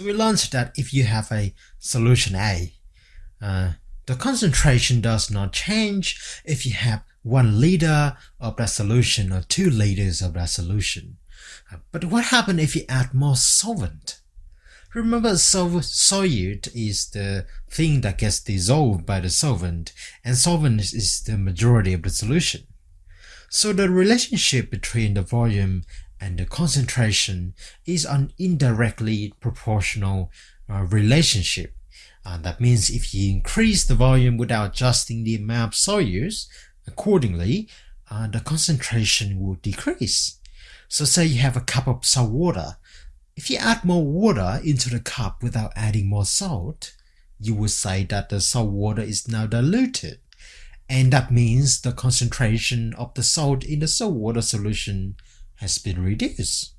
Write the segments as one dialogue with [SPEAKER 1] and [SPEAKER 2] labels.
[SPEAKER 1] So we learned that if you have a solution A, uh, the concentration does not change if you have 1 liter of that solution or 2 liters of that solution. Uh, but what happens if you add more solvent? Remember sol solute is the thing that gets dissolved by the solvent and solvent is the majority of the solution. So the relationship between the volume and the concentration is an indirectly proportional uh, relationship. Uh, that means if you increase the volume without adjusting the amount of solutes, accordingly, uh, the concentration will decrease. So say you have a cup of salt water. If you add more water into the cup without adding more salt, you would say that the salt water is now diluted. And that means the concentration of the salt in the salt water solution has been reduced.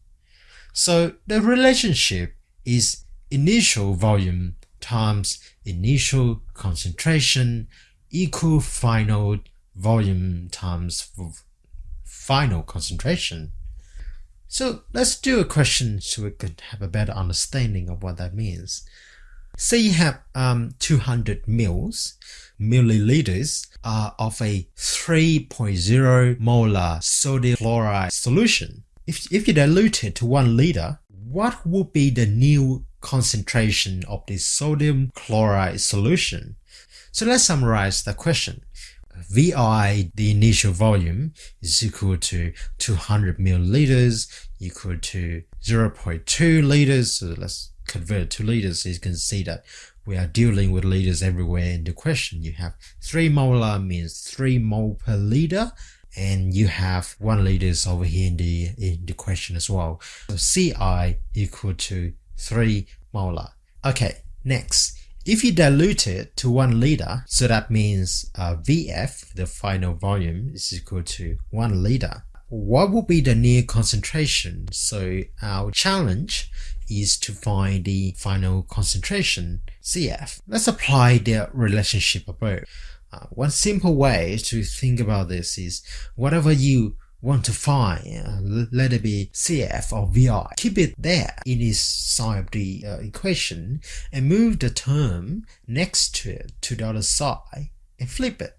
[SPEAKER 1] So the relationship is initial volume times initial concentration equal final volume times final concentration. So let's do a question so we could have a better understanding of what that means. Say you have um, 200 mils, milliliters uh, of a 3.0 molar sodium chloride solution. If, if you dilute it to 1 liter, what would be the new concentration of the sodium chloride solution? So let's summarize the question. VI, the initial volume, is equal to 200 milliliters equal to 0.2 liters. So let's convert to liters. So you can see that we are dealing with liters everywhere in the question. You have 3 molar means 3 mole per liter and you have 1 liters over here in the, in the question as well. So Ci equal to 3 molar. Okay, next. If you dilute it to 1 liter, so that means uh, VF, the final volume, is equal to 1 liter. What will be the near concentration? So our challenge is to find the final concentration, CF. Let's apply the relationship above. Uh, one simple way to think about this is whatever you want to find, uh, let it be CF or VI, keep it there in its side of the uh, equation and move the term next to it to the other side and flip it.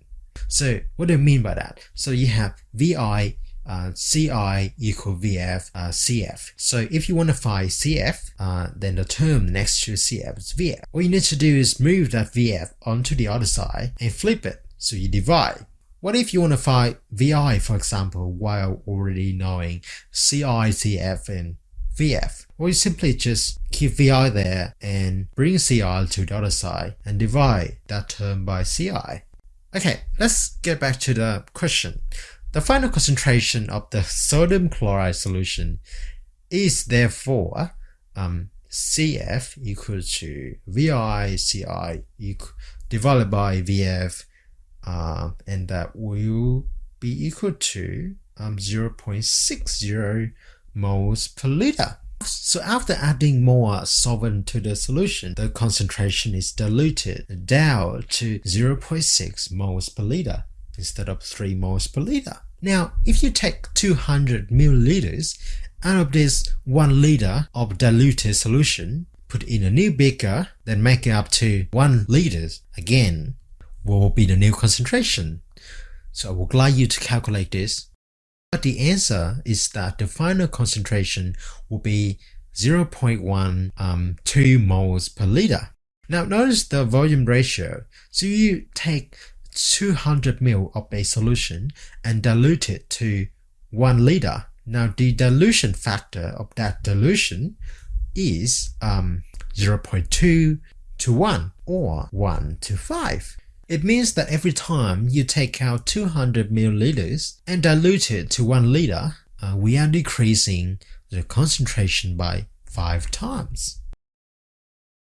[SPEAKER 1] So what do I mean by that? So you have VI uh, Ci equal Vf uh, Cf. So if you want to find Cf, uh, then the term next to Cf is Vf. All you need to do is move that Vf onto the other side and flip it. So you divide. What if you want to find Vi, for example, while already knowing Ci, Cf, and Vf? Well, you simply just keep Vi there and bring Ci to the other side and divide that term by Ci. Okay, let's get back to the question. The final concentration of the sodium chloride solution is therefore um, CF equal to VI CI divided by VF uh, and that will be equal to um, 0.60 moles per liter. So after adding more solvent to the solution, the concentration is diluted down to 0.6 moles per liter instead of 3 moles per liter. Now, if you take 200 milliliters out of this 1 liter of diluted solution, put in a new beaker, then make it up to 1 liters again, what will be the new concentration? So I would like you to calculate this. But the answer is that the final concentration will be 0.1 um, 2 moles per liter. Now notice the volume ratio. So you take 200 ml of a solution and dilute it to 1 liter. Now the dilution factor of that dilution is um, 0.2 to 1 or 1 to 5. It means that every time you take out 200 milliliters and dilute it to 1 liter, uh, we are decreasing the concentration by 5 times.